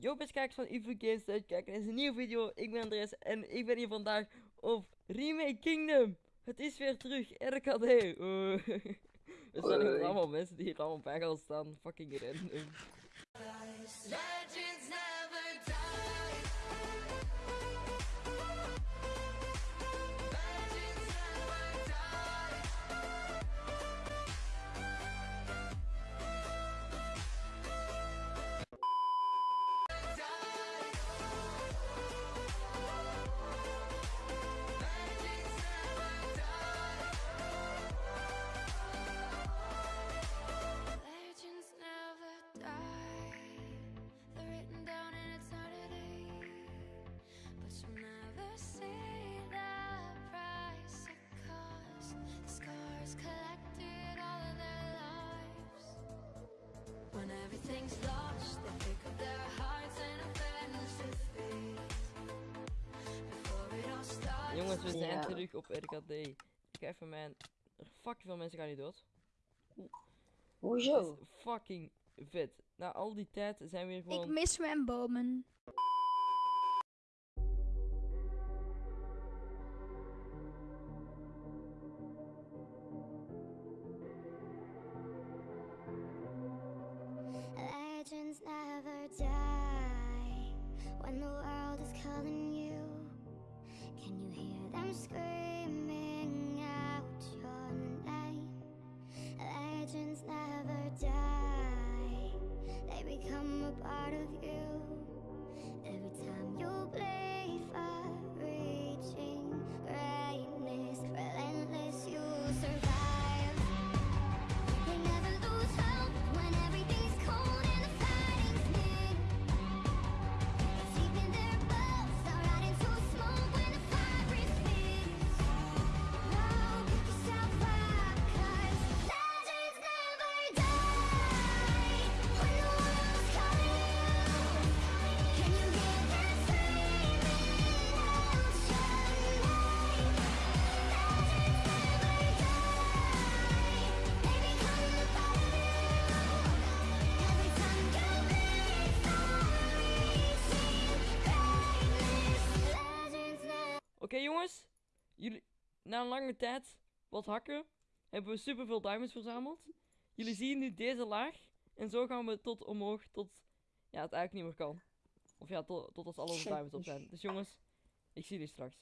Yo best kijkers van Evil Games kijken naar een nieuwe video. Ik ben Andres en ik ben hier vandaag op Remake Kingdom. Het is weer terug, RKD. Uh. Er zijn hier allemaal mensen die hier allemaal bij gaan staan. Fucking random. Legends Jongens, we zijn Ja. terug op RKD. Ik ga even mijn... Fucking veel mensen gaan niet dood. Hoezo? is fucking vet. Na al die tijd zijn we weer Ik gewoon... mis mijn bomen. When the world is calling you. Can you hear them screaming out your name? Legends never die, they become a part of you. Jongens, jullie, na een lange tijd, wat hakken, hebben we superveel diamonds verzameld. Jullie zien nu deze laag. En zo gaan we tot omhoog, tot ja, het eigenlijk niet meer kan. Of ja, tot, tot als al onze diamonds op zijn. Dus jongens, ik zie jullie straks.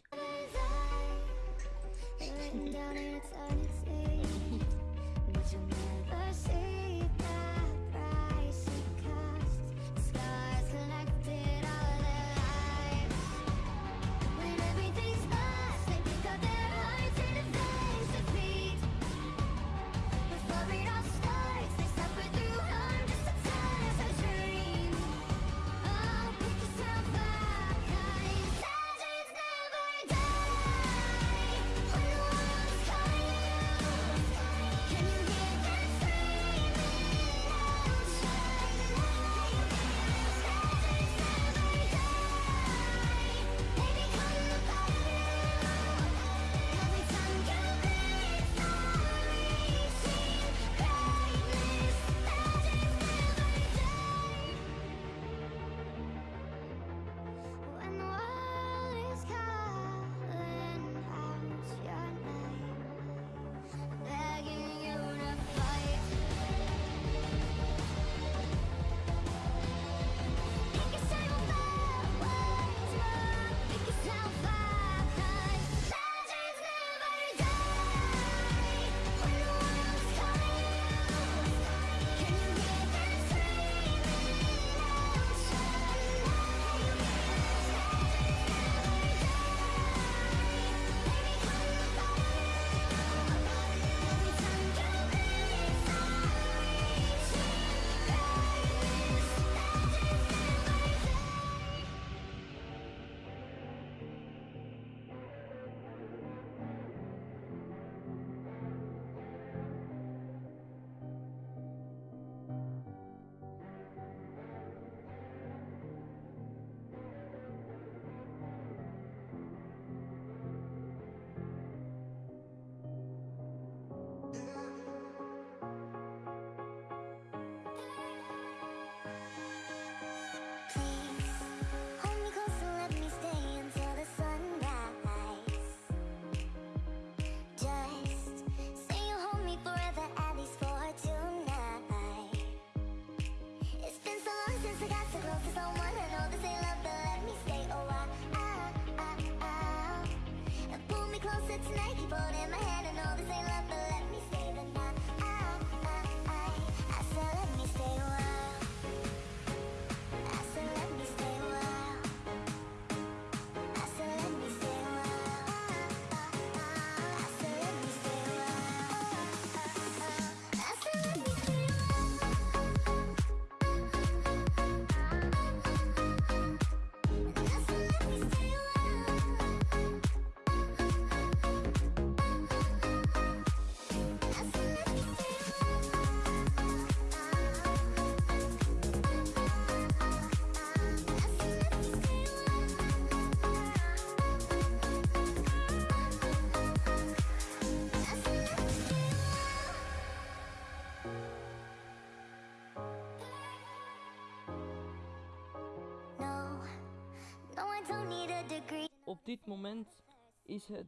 Op dit moment is het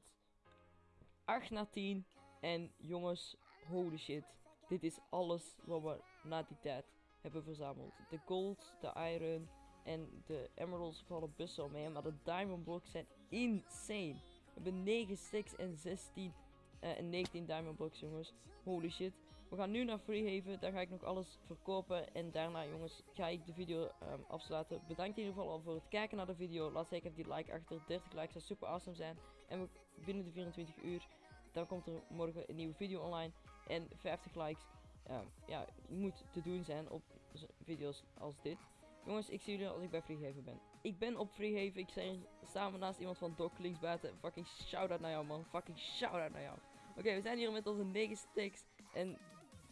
8 na 10. En jongens, holy shit. Dit is alles wat we na die tijd hebben verzameld. De gold, de iron en de emeralds vallen best wel mee. Maar de diamond blocks zijn insane. We hebben 9 sticks en 16 eh, en 19 diamond blocks jongens. Holy shit. We gaan nu naar Freehaven. Daar ga ik nog alles verkopen. En daarna jongens ga ik de video ehm, afsluiten. Bedankt in ieder geval al voor het kijken naar de video. Laat zeker die like achter. 30 likes zou super awesome zijn. En binnen de 24 uur dan komt er morgen een nieuwe video online. En 50 likes ehm, ja, moet te doen zijn op video's als dit. Jongens, ik zie jullie als ik bij Freehaven ben. Ik ben op Freehaven. Ik sta hier samen naast iemand van Doc links buiten. Fucking shout-out naar jou man. Fucking shout-out naar jou. Oké, we zijn hier met onze 9 sticks en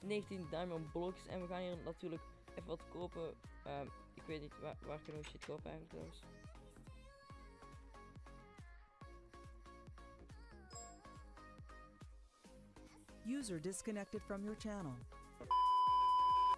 19 diamond blocks. En we gaan hier natuurlijk even wat kopen. Ehm, ik weet niet, waar, waar kunnen we shit kopen eigenlijk trouwens? User disconnected from your channel.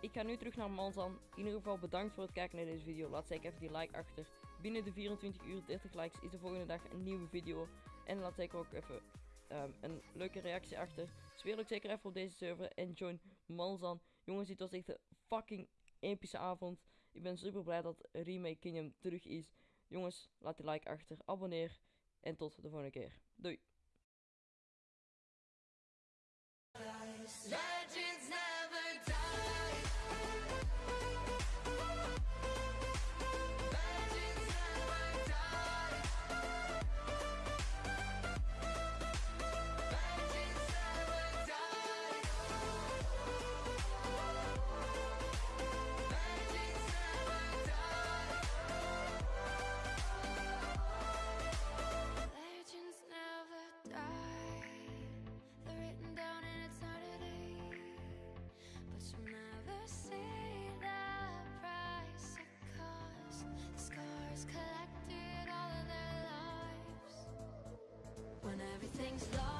Ik ga nu terug naar Manzan. In ieder geval bedankt voor het kijken naar deze video. Laat zeker even die like achter. Binnen de 24 uur 30 likes is de volgende dag een nieuwe video. En laat zeker ook even ehm, een leuke reactie achter. Speel ook zeker even op deze server en join Manzan. Jongens, dit was echt een fucking epische avond. Ik ben super blij dat Remake Kingdom terug is. Jongens, laat die like achter, abonneer en tot de volgende keer. Doei! stars.